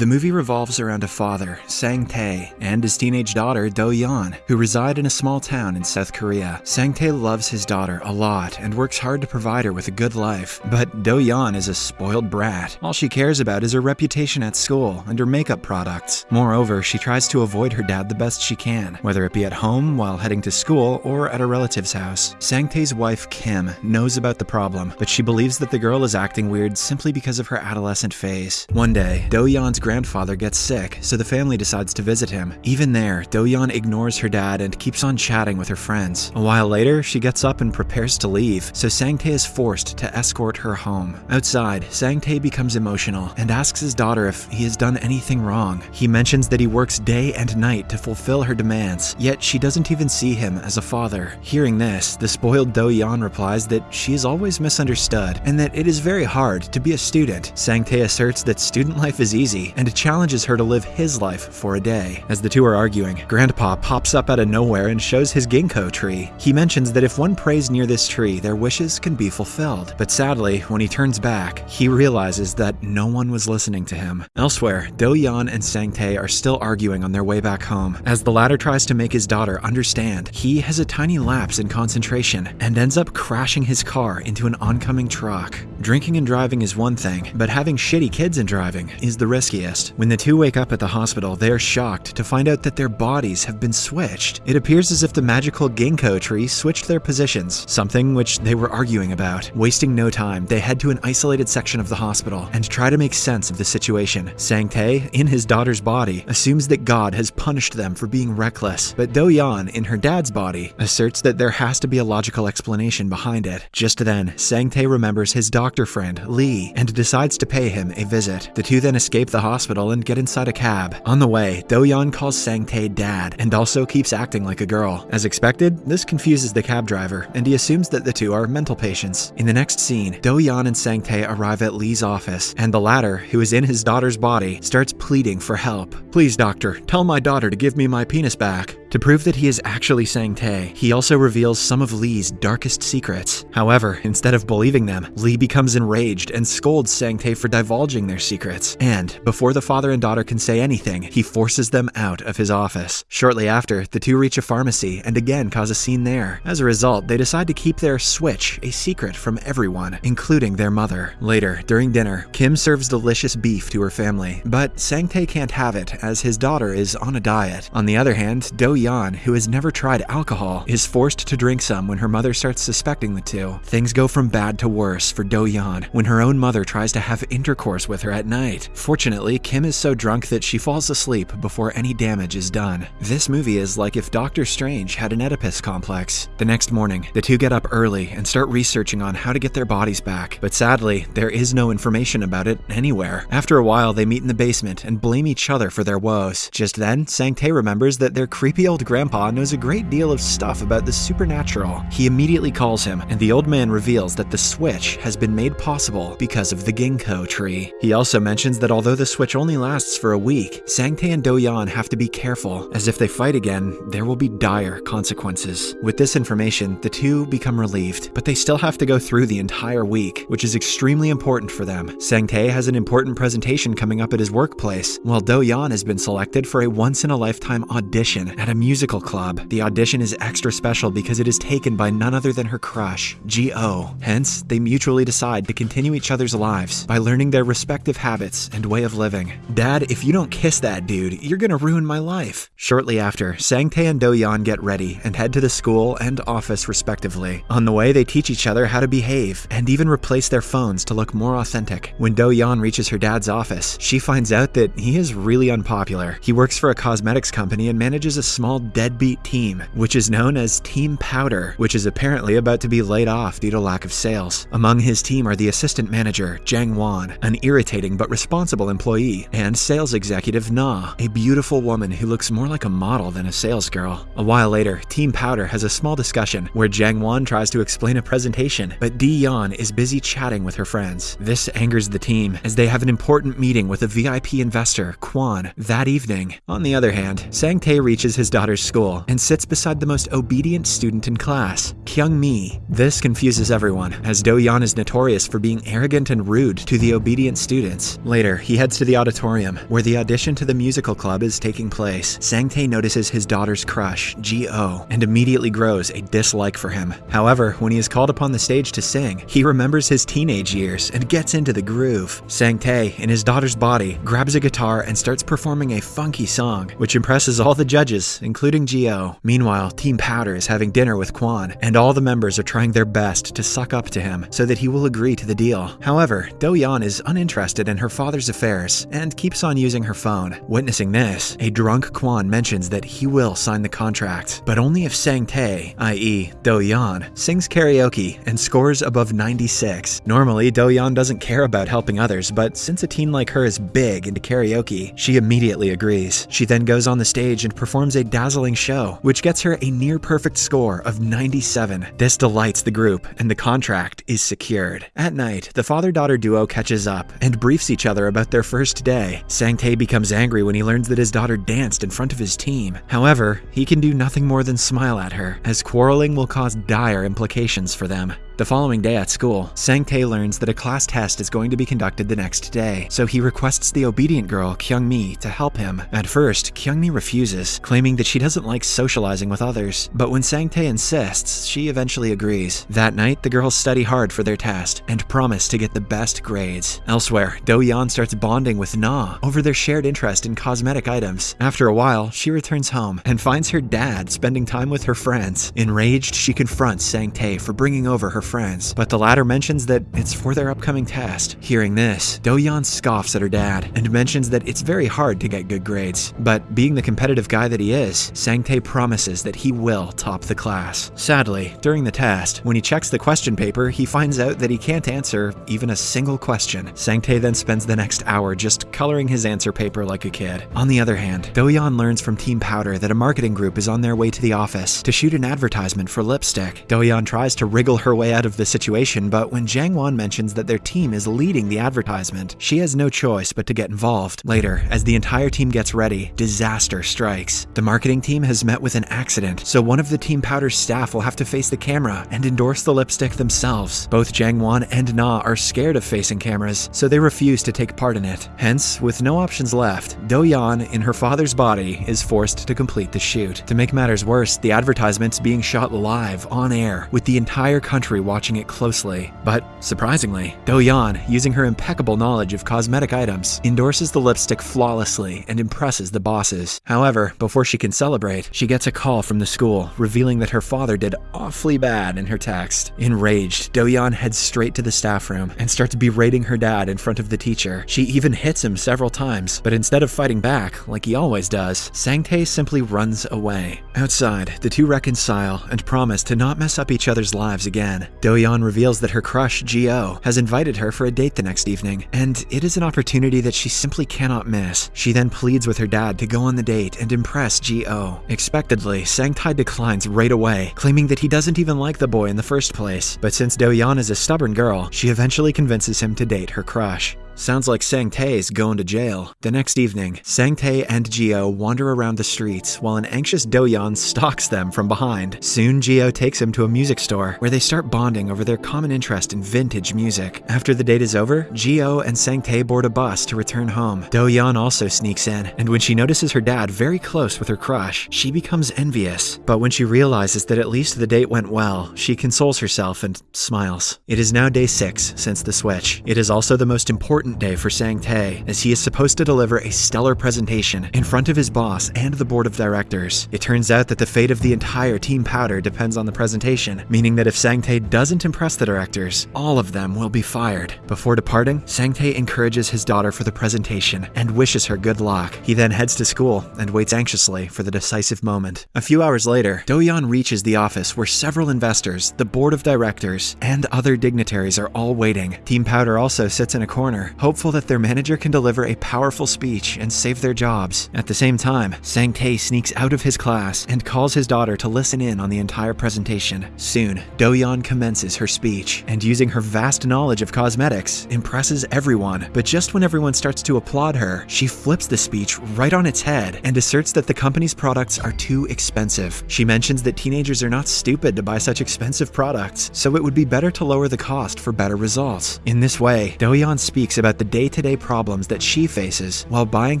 The movie revolves around a father, Sang Tae, and his teenage daughter, Do Yeon, who reside in a small town in South Korea. Sang Tae loves his daughter a lot and works hard to provide her with a good life, but Do Yeon is a spoiled brat. All she cares about is her reputation at school and her makeup products. Moreover, she tries to avoid her dad the best she can, whether it be at home while heading to school or at a relative's house. Sang Tae's wife, Kim, knows about the problem, but she believes that the girl is acting weird simply because of her adolescent phase. One day, Do Yeon's grandfather gets sick, so the family decides to visit him. Even there, Do-yeon ignores her dad and keeps on chatting with her friends. A while later, she gets up and prepares to leave, so Sang-tae is forced to escort her home. Outside, Sang-tae becomes emotional and asks his daughter if he has done anything wrong. He mentions that he works day and night to fulfill her demands, yet she doesn't even see him as a father. Hearing this, the spoiled Do-yeon replies that she is always misunderstood and that it is very hard to be a student. Sang-tae asserts that student life is easy and challenges her to live his life for a day. As the two are arguing, Grandpa pops up out of nowhere and shows his ginkgo tree. He mentions that if one prays near this tree, their wishes can be fulfilled. But sadly, when he turns back, he realizes that no one was listening to him. Elsewhere, Do-yeon and Sang-tae are still arguing on their way back home. As the latter tries to make his daughter understand, he has a tiny lapse in concentration and ends up crashing his car into an oncoming truck. Drinking and driving is one thing, but having shitty kids and driving is the riskiest when the two wake up at the hospital, they are shocked to find out that their bodies have been switched. It appears as if the magical ginkgo tree switched their positions, something which they were arguing about. Wasting no time, they head to an isolated section of the hospital and try to make sense of the situation. Sang-tae, in his daughter's body, assumes that God has punished them for being reckless, but Do-yeon, in her dad's body, asserts that there has to be a logical explanation behind it. Just then, Sang-tae remembers his doctor friend, Lee, and decides to pay him a visit. The two then escape the hospital and get inside a cab. On the way, Do-yeon calls Sang-tae dad and also keeps acting like a girl. As expected, this confuses the cab driver, and he assumes that the two are mental patients. In the next scene, Do-yeon and Sang-tae arrive at Lee's office, and the latter, who is in his daughter's body, starts pleading for help. Please, doctor, tell my daughter to give me my penis back. To prove that he is actually Sang-tae, he also reveals some of Lee's darkest secrets. However, instead of believing them, Lee becomes enraged and scolds Sang-tae for divulging their secrets. And, before the father and daughter can say anything, he forces them out of his office. Shortly after, the two reach a pharmacy and again cause a scene there. As a result, they decide to keep their switch a secret from everyone, including their mother. Later, during dinner, Kim serves delicious beef to her family, but Sang-tae can't have it as his daughter is on a diet. On the other hand, Do Yeon, who has never tried alcohol, is forced to drink some when her mother starts suspecting the two. Things go from bad to worse for Do Yeon when her own mother tries to have intercourse with her at night. Fortunately, Kim is so drunk that she falls asleep before any damage is done. This movie is like if Doctor Strange had an Oedipus complex. The next morning, the two get up early and start researching on how to get their bodies back, but sadly, there is no information about it anywhere. After a while, they meet in the basement and blame each other for their woes. Just then, Sang-tae remembers that their creepy old grandpa knows a great deal of stuff about the supernatural. He immediately calls him, and the old man reveals that the switch has been made possible because of the ginkgo tree. He also mentions that although the switch only lasts for a week, Sang-tae and Do-yeon have to be careful, as if they fight again, there will be dire consequences. With this information, the two become relieved, but they still have to go through the entire week, which is extremely important for them. Sang-tae has an important presentation coming up at his workplace, while Do-yeon has been selected for a once-in-a-lifetime audition at a musical club. The audition is extra special because it is taken by none other than her crush, Ji-oh. Hence, they mutually decide to continue each other's lives by learning their respective habits and way of living. Dad, if you don't kiss that dude, you're gonna ruin my life. Shortly after, Sang-tae and Do-yeon get ready and head to the school and office respectively. On the way, they teach each other how to behave and even replace their phones to look more authentic. When Do-yeon reaches her dad's office, she finds out that he is really unpopular. He works for a cosmetics company and manages a small deadbeat team, which is known as Team Powder, which is apparently about to be laid off due to lack of sales. Among his team are the assistant manager, Jang Won, an irritating but responsible employee, and sales executive Na, a beautiful woman who looks more like a model than a sales girl. A while later, Team Powder has a small discussion where Jang Won tries to explain a presentation, but Do-yeon is busy chatting with her friends. This angers the team as they have an important meeting with a VIP investor, Kwon, that evening. On the other hand, Sang-tae reaches his daughter's school and sits beside the most obedient student in class, Kyung Mi. This confuses everyone, as Do Yeon is notorious for being arrogant and rude to the obedient students. Later, he heads to the auditorium, where the audition to the musical club is taking place. Sang-tae notices his daughter's crush, Ji-oh, and immediately grows a dislike for him. However, when he is called upon the stage to sing, he remembers his teenage years and gets into the groove. Sang-tae, in his daughter's body, grabs a guitar and starts performing a funky song, which impresses all the judges, including Ji-oh. Meanwhile, Team Powder is having dinner with Kwon, and all the members are trying their best to suck up to him so that he will agree to the deal. However, Do-yeon is uninterested in her father's affairs and keeps on using her phone. Witnessing this, a drunk Kwon mentions that he will sign the contract, but only if Sang-tae, i.e. Do-yeon, sings karaoke and scores above 96. Normally, Do-yeon doesn't care about helping others, but since a teen like her is big into karaoke, she immediately agrees. She then goes on the stage and performs a dazzling show, which gets her a near perfect score of 97. This delights the group, and the contract is secured. At night, the father-daughter duo catches up and briefs each other about their first day. Sang-tae becomes angry when he learns that his daughter danced in front of his team. However, he can do nothing more than smile at her, as quarreling will cause dire implications for them. The following day at school, Sang-tae learns that a class test is going to be conducted the next day, so he requests the obedient girl, Kyung-mi, to help him. At first, Kyung-mi refuses, claiming that she doesn't like socializing with others, but when Sang-tae insists, she eventually agrees. That night, the girls study hard for their test and promise to get the best grades. Elsewhere, Do-yeon starts bonding with Na over their shared interest in cosmetic items. After a while, she returns home and finds her dad spending time with her friends. Enraged, she confronts Sang-tae for bringing over her friends, but the latter mentions that it's for their upcoming test. Hearing this, Do-yeon scoffs at her dad and mentions that it's very hard to get good grades. But being the competitive guy that he is, Sang-tae promises that he will top the class. Sadly, during the test, when he checks the question paper, he finds out that he can't answer even a single question. Sang-tae then spends the next hour just coloring his answer paper like a kid. On the other hand, Do-yeon learns from Team Powder that a marketing group is on their way to the office to shoot an advertisement for lipstick. Do-yeon tries to wriggle her way out of the situation, but when Jang-won mentions that their team is leading the advertisement, she has no choice but to get involved. Later, as the entire team gets ready, disaster strikes. The marketing team has met with an accident, so one of the Team Powder's staff will have to face the camera and endorse the lipstick themselves. Both Jang-won and Na are scared of facing cameras, so they refuse to take part in it. Hence, with no options left, Do-yeon, in her father's body, is forced to complete the shoot. To make matters worse, the advertisement's being shot live, on air, with the entire country watching it closely. But, surprisingly, Do-yeon, using her impeccable knowledge of cosmetic items, endorses the lipstick flawlessly and impresses the bosses. However, before she can celebrate, she gets a call from the school, revealing that her father did awfully bad in her text. Enraged, Do-yeon heads straight to the staff room and starts berating her dad in front of the teacher. She even hits him several times, but instead of fighting back, like he always does, Sang-tae simply runs away. Outside, the two reconcile and promise to not mess up each other's lives again. Do-yeon reveals that her crush, Ji-oh, has invited her for a date the next evening, and it is an opportunity that she simply cannot miss. She then pleads with her dad to go on the date and impress Ji-oh. Expectedly, Sang-tae declines right away, claiming that he doesn't even like the boy in the first place. But since Do-yeon is a stubborn girl, she eventually convinces him to date her crush. Sounds like Sang-tae's going to jail. The next evening, Sang-tae and Ji-oh wander around the streets while an anxious Do-yeon stalks them from behind. Soon, Ji-oh takes him to a music store where they start bonding over their common interest in vintage music. After the date is over, Ji-oh and Sang-tae board a bus to return home. Do-yeon also sneaks in, and when she notices her dad very close with her crush, she becomes envious. But when she realizes that at least the date went well, she consoles herself and smiles. It is now day 6 since the switch. It is also the most important day for Sang-tae, as he is supposed to deliver a stellar presentation in front of his boss and the board of directors. It turns out that the fate of the entire Team Powder depends on the presentation, meaning that if Sang-tae doesn't impress the directors, all of them will be fired. Before departing, Sang-tae encourages his daughter for the presentation and wishes her good luck. He then heads to school and waits anxiously for the decisive moment. A few hours later, Do-yeon reaches the office where several investors, the board of directors, and other dignitaries are all waiting. Team Powder also sits in a corner hopeful that their manager can deliver a powerful speech and save their jobs. At the same time, Sang Tae sneaks out of his class and calls his daughter to listen in on the entire presentation. Soon, Do-yeon commences her speech, and using her vast knowledge of cosmetics, impresses everyone. But just when everyone starts to applaud her, she flips the speech right on its head and asserts that the company's products are too expensive. She mentions that teenagers are not stupid to buy such expensive products, so it would be better to lower the cost for better results. In this way, Do-yeon speaks about the day-to-day problems that she faces while buying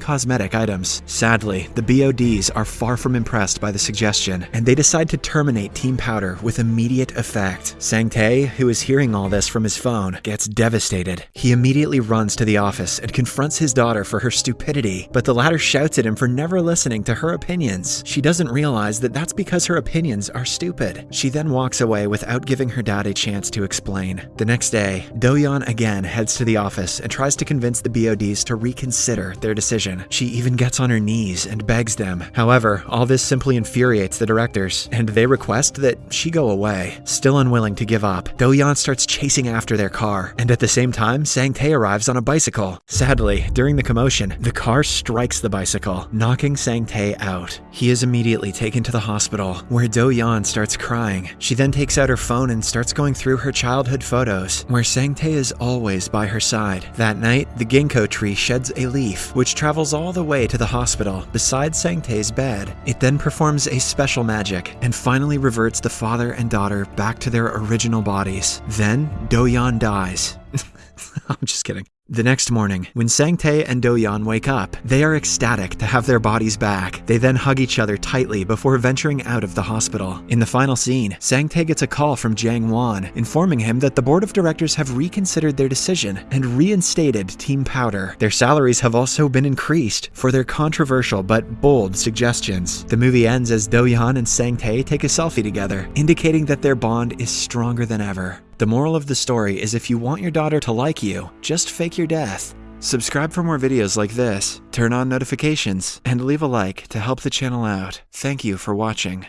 cosmetic items. Sadly, the BODs are far from impressed by the suggestion, and they decide to terminate Team Powder with immediate effect. Sang Tae, who is hearing all this from his phone, gets devastated. He immediately runs to the office and confronts his daughter for her stupidity, but the latter shouts at him for never listening to her opinions. She doesn't realize that that's because her opinions are stupid. She then walks away without giving her dad a chance to explain. The next day, Do-yeon again heads to the office and tries to convince the BODs to reconsider their decision. She even gets on her knees and begs them. However, all this simply infuriates the directors, and they request that she go away. Still unwilling to give up, Do-yeon starts chasing after their car, and at the same time, Sang Tae arrives on a bicycle. Sadly, during the commotion, the car strikes the bicycle, knocking Sang Tae out. He is immediately taken to the hospital, where Do-yeon starts crying. She then takes out her phone and starts going through her childhood photos, where Sang Tae is always by her side. That night, the ginkgo tree sheds a leaf, which travels all the way to the hospital beside Sang Tae's bed. It then performs a special magic and finally reverts the father and daughter back to their original bodies. Then, Do-yeon dies. I'm just kidding. The next morning, when Sang Tae and Do-yeon wake up, they are ecstatic to have their bodies back. They then hug each other tightly before venturing out of the hospital. In the final scene, Sang Tae gets a call from Jang Won, informing him that the board of directors have reconsidered their decision and reinstated Team Powder. Their salaries have also been increased for their controversial but bold suggestions. The movie ends as Do-yeon and Sang Tae take a selfie together, indicating that their bond is stronger than ever. The moral of the story is if you want your daughter to like you, just fake your death. Subscribe for more videos like this, turn on notifications, and leave a like to help the channel out. Thank you for watching.